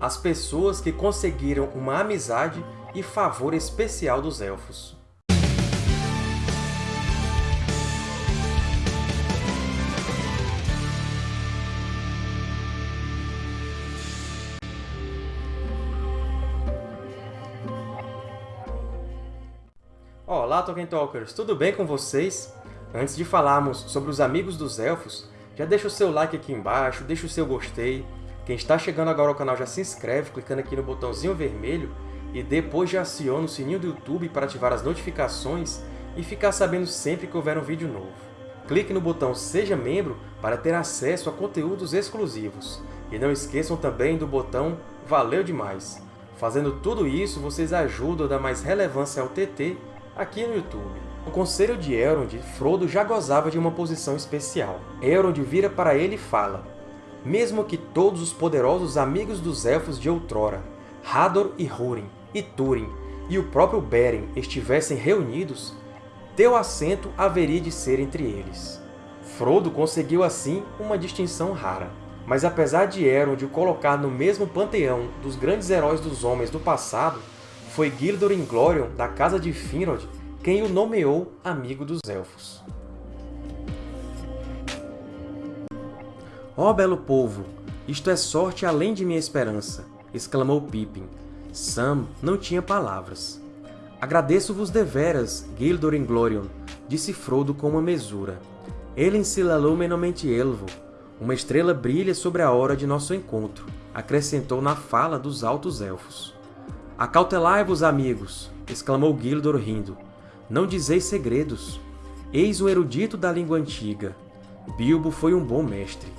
as pessoas que conseguiram uma amizade e favor especial dos Elfos. Olá, Tolkien Talkers! Tudo bem com vocês? Antes de falarmos sobre os Amigos dos Elfos, já deixa o seu like aqui embaixo, deixa o seu gostei. Quem está chegando agora ao canal já se inscreve clicando aqui no botãozinho vermelho e depois já aciona o sininho do YouTube para ativar as notificações e ficar sabendo sempre que houver um vídeo novo. Clique no botão Seja Membro para ter acesso a conteúdos exclusivos. E não esqueçam também do botão Valeu Demais! Fazendo tudo isso, vocês ajudam a dar mais relevância ao TT aqui no YouTube. No Conselho de Elrond, Frodo já gozava de uma posição especial. Elrond vira para ele e fala Mesmo que todos os poderosos amigos dos Elfos de outrora, Hador e Húrin, e Túrin, e o próprio Beren estivessem reunidos, teu assento haveria de ser entre eles. Frodo conseguiu assim uma distinção rara. Mas apesar de Elrond o colocar no mesmo panteão dos grandes heróis dos homens do passado, foi Gildor Inglorion, da Casa de Finrod, quem o nomeou amigo dos Elfos. Ó oh, belo povo, isto é sorte além de minha esperança! exclamou Pippin. Sam não tinha palavras. Agradeço-vos deveras, Gildor Inglorion, disse Frodo com uma mesura. Ele ensilalou menamente Elvo. Uma estrela brilha sobre a hora de nosso encontro, acrescentou na fala dos Altos Elfos. Acautelai-vos, amigos! exclamou Gildor rindo. Não dizeis segredos. Eis o erudito da língua antiga. Bilbo foi um bom mestre.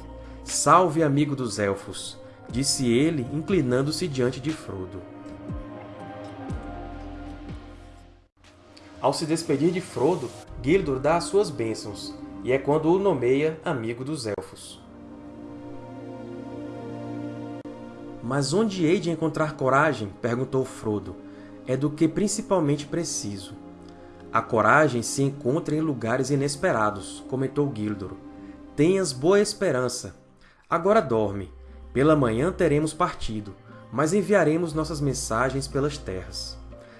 Salve, amigo dos Elfos! Disse ele, inclinando-se diante de Frodo. Ao se despedir de Frodo, Gildor dá as suas bênçãos, e é quando o nomeia amigo dos Elfos. Mas onde hei de encontrar coragem? perguntou Frodo. É do que principalmente preciso. A coragem se encontra em lugares inesperados, comentou Gildor. Tenhas boa esperança. Agora dorme. Pela manhã teremos partido, mas enviaremos nossas mensagens pelas terras.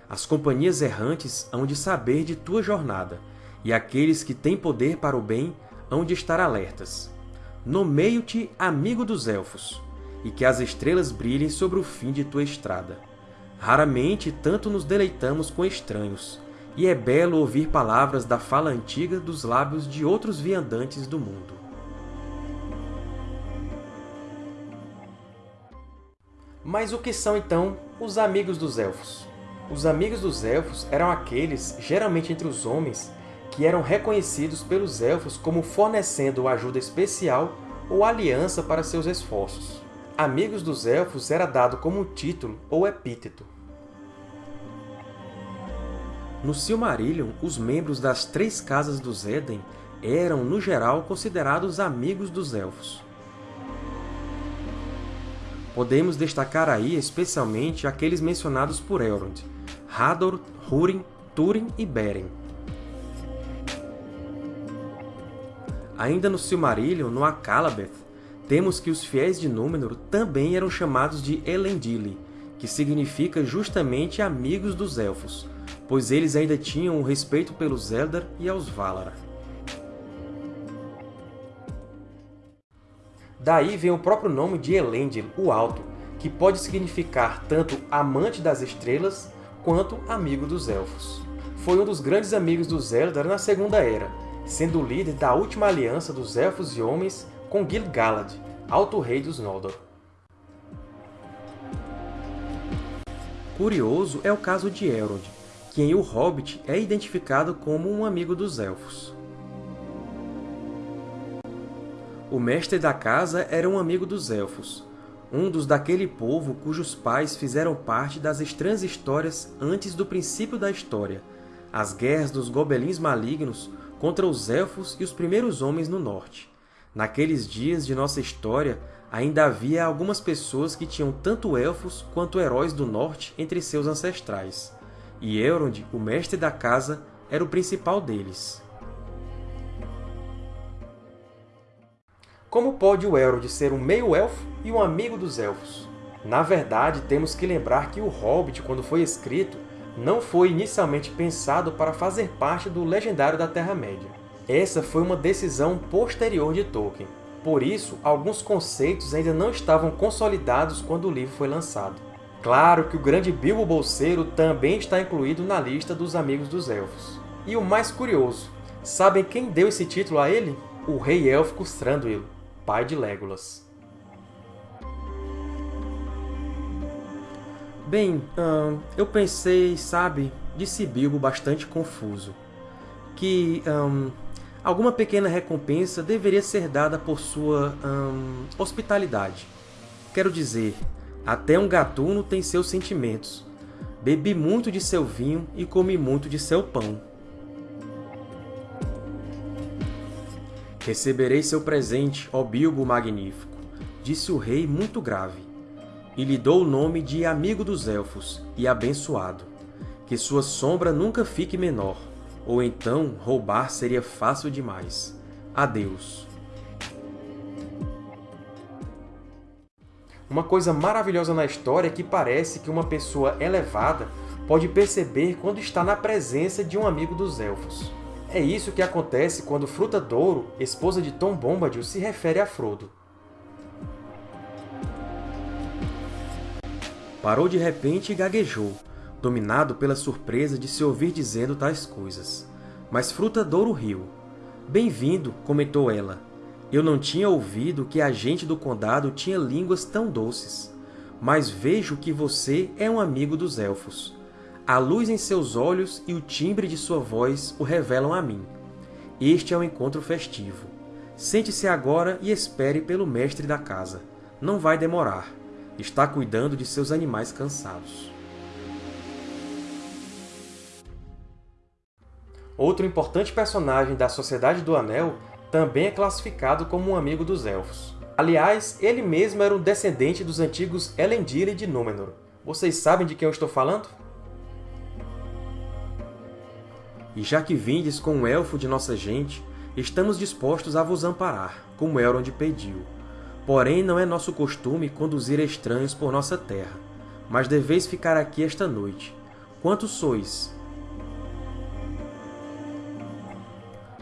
As companhias errantes hão de saber de tua jornada, e aqueles que têm poder para o bem hão de estar alertas. Nomeio-te amigo dos Elfos, e que as estrelas brilhem sobre o fim de tua estrada. Raramente tanto nos deleitamos com estranhos, e é belo ouvir palavras da fala antiga dos lábios de outros viandantes do mundo. Mas o que são, então, os Amigos dos Elfos? Os Amigos dos Elfos eram aqueles, geralmente entre os homens, que eram reconhecidos pelos Elfos como fornecendo ajuda especial ou aliança para seus esforços. Amigos dos Elfos era dado como título ou epíteto. No Silmarillion, os membros das três Casas dos Éden eram, no geral, considerados amigos dos Elfos. Podemos destacar aí especialmente aqueles mencionados por Elrond, Hador, Húrin, Túrin e Beren. Ainda no Silmarillion, no Akallabeth, temos que os fiéis de Númenor também eram chamados de Elendili, que significa justamente amigos dos Elfos, pois eles ainda tinham um respeito pelos Eldar e aos Valar. Daí vem o próprio nome de Elendil, o Alto, que pode significar tanto amante das estrelas quanto amigo dos Elfos. Foi um dos grandes amigos dos Eldar na Segunda Era, sendo o líder da última aliança dos Elfos e Homens com Gil-galad, Alto Rei dos Noldor. Curioso é o caso de Elrond, que em O Hobbit é identificado como um amigo dos Elfos. O mestre da casa era um amigo dos Elfos, um dos daquele povo cujos pais fizeram parte das estranhas histórias antes do princípio da história, as guerras dos gobelins malignos contra os Elfos e os primeiros homens no Norte. Naqueles dias de nossa história, ainda havia algumas pessoas que tinham tanto Elfos quanto heróis do Norte entre seus ancestrais e Elrond, o mestre da casa, era o principal deles. Como pode o Elrond ser um meio-elfo e um amigo dos Elfos? Na verdade, temos que lembrar que o Hobbit, quando foi escrito, não foi inicialmente pensado para fazer parte do Legendário da Terra-média. Essa foi uma decisão posterior de Tolkien. Por isso, alguns conceitos ainda não estavam consolidados quando o livro foi lançado. Claro que o grande Bilbo Bolseiro também está incluído na lista dos Amigos dos Elfos. E o mais curioso, sabem quem deu esse título a ele? O Rei Élfico Thranduil, pai de Legolas. Bem, hum, eu pensei, sabe, disse Bilbo bastante confuso, que hum, alguma pequena recompensa deveria ser dada por sua hum, hospitalidade. Quero dizer, até um gatuno tem seus sentimentos. Bebi muito de seu vinho e comi muito de seu pão. Receberei seu presente, ó Bilbo Magnífico, disse o rei muito grave e lhe dou o nome de Amigo dos Elfos e Abençoado. Que sua sombra nunca fique menor, ou então roubar seria fácil demais. Adeus. Uma coisa maravilhosa na história é que parece que uma pessoa elevada pode perceber quando está na presença de um amigo dos Elfos. É isso que acontece quando Fruta Douro, esposa de Tom Bombadil, se refere a Frodo. Parou de repente e gaguejou, dominado pela surpresa de se ouvir dizendo tais coisas. Mas Fruta Douro riu. Bem-vindo, comentou ela. Eu não tinha ouvido que a gente do condado tinha línguas tão doces. Mas vejo que você é um amigo dos Elfos. A luz em seus olhos e o timbre de sua voz o revelam a mim. Este é um encontro festivo. Sente-se agora e espere pelo mestre da casa. Não vai demorar está cuidando de seus animais cansados. Outro importante personagem da Sociedade do Anel também é classificado como um amigo dos Elfos. Aliás, ele mesmo era um descendente dos antigos Elendil de Númenor. Vocês sabem de quem eu estou falando? E já que vindes com um elfo de nossa gente, estamos dispostos a vos amparar, como Elrond pediu. Porém, não é nosso costume conduzir estranhos por nossa terra, mas deveis ficar aqui esta noite. Quantos sois?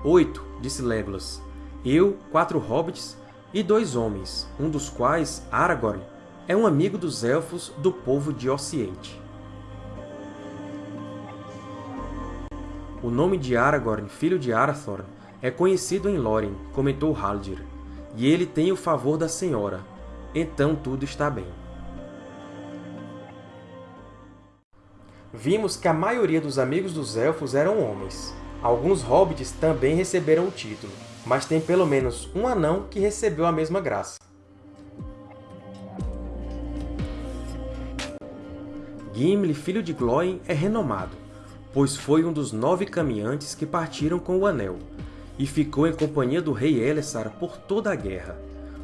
Oito, disse Legolas. Eu, quatro hobbits e dois homens, um dos quais, Aragorn, é um amigo dos Elfos do povo de Ocidente. O nome de Aragorn, filho de Arathorn, é conhecido em Lórien, comentou Haldir e ele tem o favor da senhora, então tudo está bem. Vimos que a maioria dos amigos dos Elfos eram homens. Alguns hobbits também receberam o título, mas tem pelo menos um anão que recebeu a mesma graça. Gimli, filho de Glóin, é renomado, pois foi um dos nove caminhantes que partiram com o Anel, e ficou em companhia do rei Elessar por toda a guerra.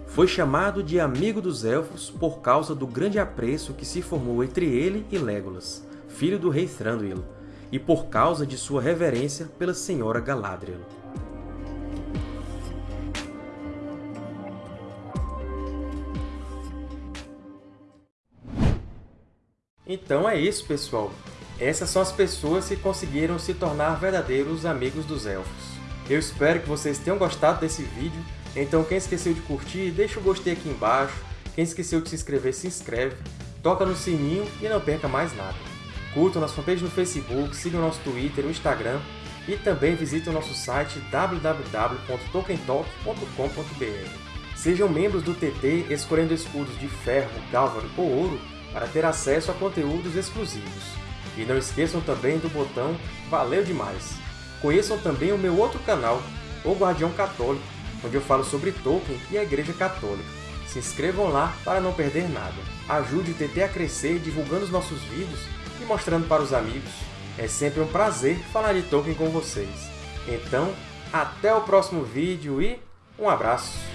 Foi chamado de Amigo dos Elfos por causa do grande apreço que se formou entre ele e Legolas, filho do rei Thranduil, e por causa de sua reverência pela senhora Galadriel. Então é isso, pessoal! Essas são as pessoas que conseguiram se tornar verdadeiros amigos dos Elfos. Eu espero que vocês tenham gostado desse vídeo, então quem esqueceu de curtir, deixa o gostei aqui embaixo, quem esqueceu de se inscrever, se inscreve, toca no sininho e não perca mais nada. Curtam nossa fanpage no Facebook, sigam nosso Twitter, o Instagram e também visitem o nosso site www.tokentalk.com.br. Sejam membros do TT escolhendo escudos de ferro, galvan ou ouro para ter acesso a conteúdos exclusivos. E não esqueçam também do botão Valeu Demais! Conheçam também o meu outro canal, O Guardião Católico, onde eu falo sobre Tolkien e a Igreja Católica. Se inscrevam lá para não perder nada. Ajude o TT a crescer divulgando os nossos vídeos e mostrando para os amigos. É sempre um prazer falar de Tolkien com vocês. Então, até o próximo vídeo e um abraço!